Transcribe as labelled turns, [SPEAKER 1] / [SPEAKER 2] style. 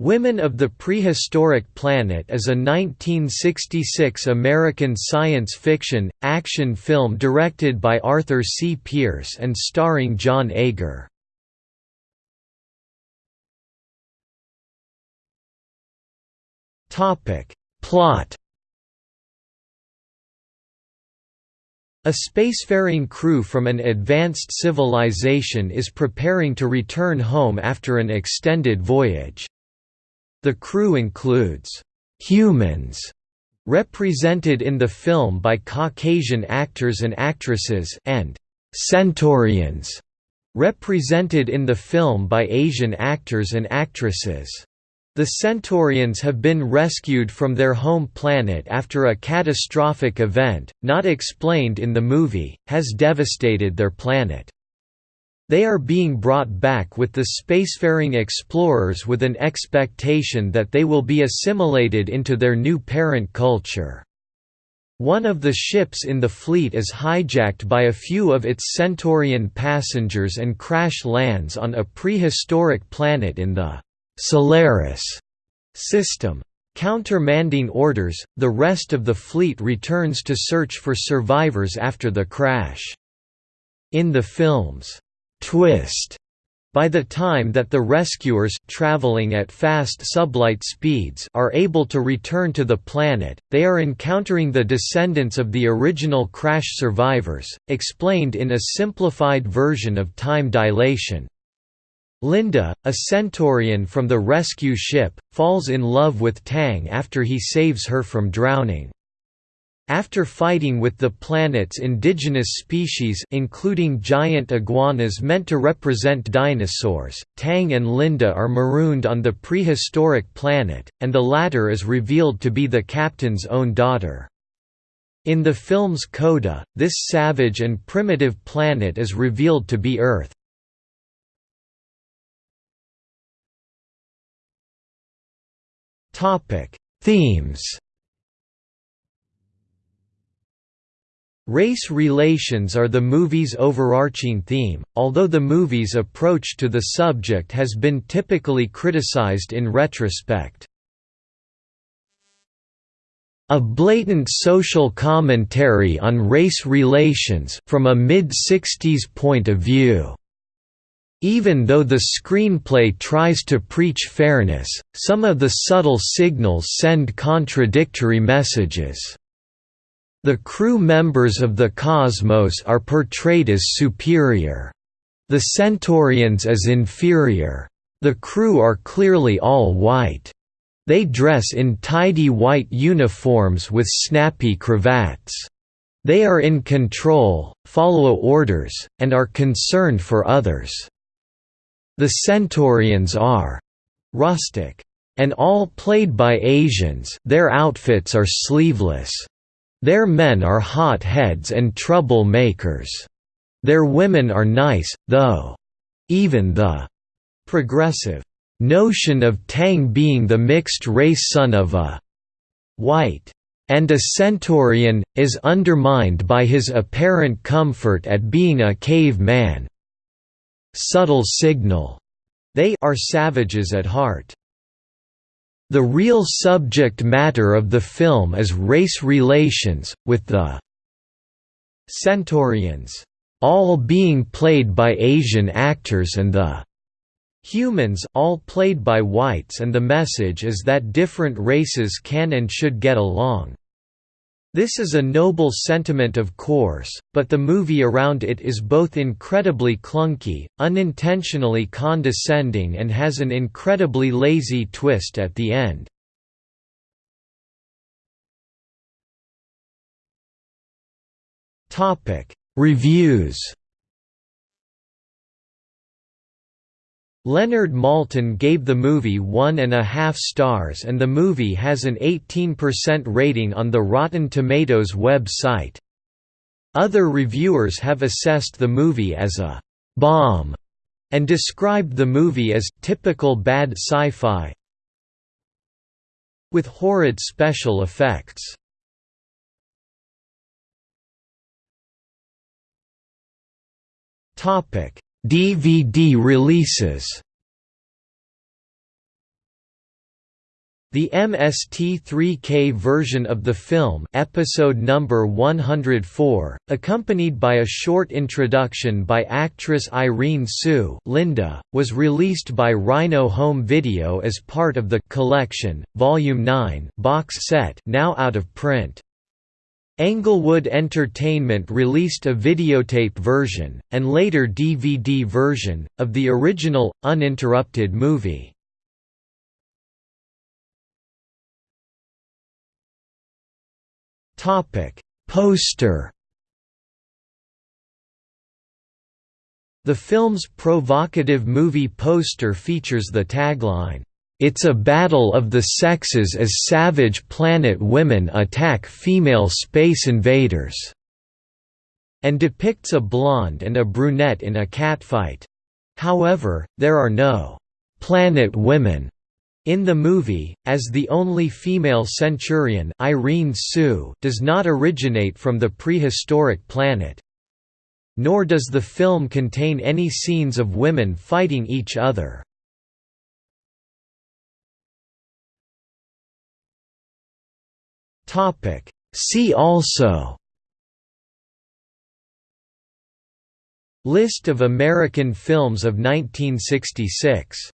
[SPEAKER 1] Women of the Prehistoric Planet is a 1966 American science fiction, action film directed by Arthur C. Pierce and starring John Agar. Plot A spacefaring crew from an advanced civilization is preparing to return home after an extended voyage. The crew includes humans represented in the film by Caucasian actors and actresses and centaurians represented in the film by Asian actors and actresses. The Centaurians have been rescued from their home planet after a catastrophic event, not explained in the movie, has devastated their planet. They are being brought back with the spacefaring explorers with an expectation that they will be assimilated into their new parent culture. One of the ships in the fleet is hijacked by a few of its Centaurian passengers and crash lands on a prehistoric planet in the Solaris system. Countermanding orders, the rest of the fleet returns to search for survivors after the crash. In the film's twist. By the time that the rescuers traveling at fast sublight speeds are able to return to the planet, they are encountering the descendants of the original crash survivors, explained in a simplified version of time dilation. Linda, a Centaurian from the rescue ship, falls in love with Tang after he saves her from drowning. After fighting with the planet's indigenous species including giant iguanas meant to represent dinosaurs, Tang and Linda are marooned on the prehistoric planet, and the latter is revealed to be the captain's own daughter. In the film's coda, this savage and primitive planet is revealed to be Earth. Themes Race relations are the movie's overarching theme, although the movie's approach to the subject has been typically criticized in retrospect. A blatant social commentary on race relations from a mid-60s point of view. Even though the screenplay tries to preach fairness, some of the subtle signals send contradictory messages. The crew members of the Cosmos are portrayed as superior. The Centaurians as inferior. The crew are clearly all white. They dress in tidy white uniforms with snappy cravats. They are in control, follow orders, and are concerned for others. The Centaurians are rustic. And all played by Asians their outfits are sleeveless. Their men are hot-heads and trouble makers. Their women are nice, though. Even the progressive notion of Tang being the mixed-race son of a white and a centaurian, is undermined by his apparent comfort at being a cave man. Subtle signal. They are savages at heart. The real subject matter of the film is race relations, with the Centaurians all being played by Asian actors and the humans all played by whites and the message is that different races can and should get along. This is a noble sentiment of course, but the movie around it is both incredibly clunky, unintentionally condescending and has an incredibly lazy twist at the end. Reviews Leonard Maltin gave the movie one and a half stars and the movie has an 18% rating on the Rotten Tomatoes web site. Other reviewers have assessed the movie as a «bomb» and described the movie as «typical bad sci-fi» with horrid special effects. DVD releases The MST3K version of the film episode number 104, accompanied by a short introduction by actress Irene Tsu Linda, was released by Rhino Home Video as part of the «Collection», Volume 9 box set now out of print. Englewood Entertainment released a videotape version, and later DVD version, of the original, uninterrupted movie. Poster. The film's provocative movie poster features the tagline, "It's a battle of the sexes as savage planet women attack female space invaders." and depicts a blonde and a brunette in a catfight. However, there are no planet women in the movie, as the only female Centaurian Irene Tsu does not originate from the prehistoric planet. Nor does the film contain any scenes of women fighting each other. See also List of American films of 1966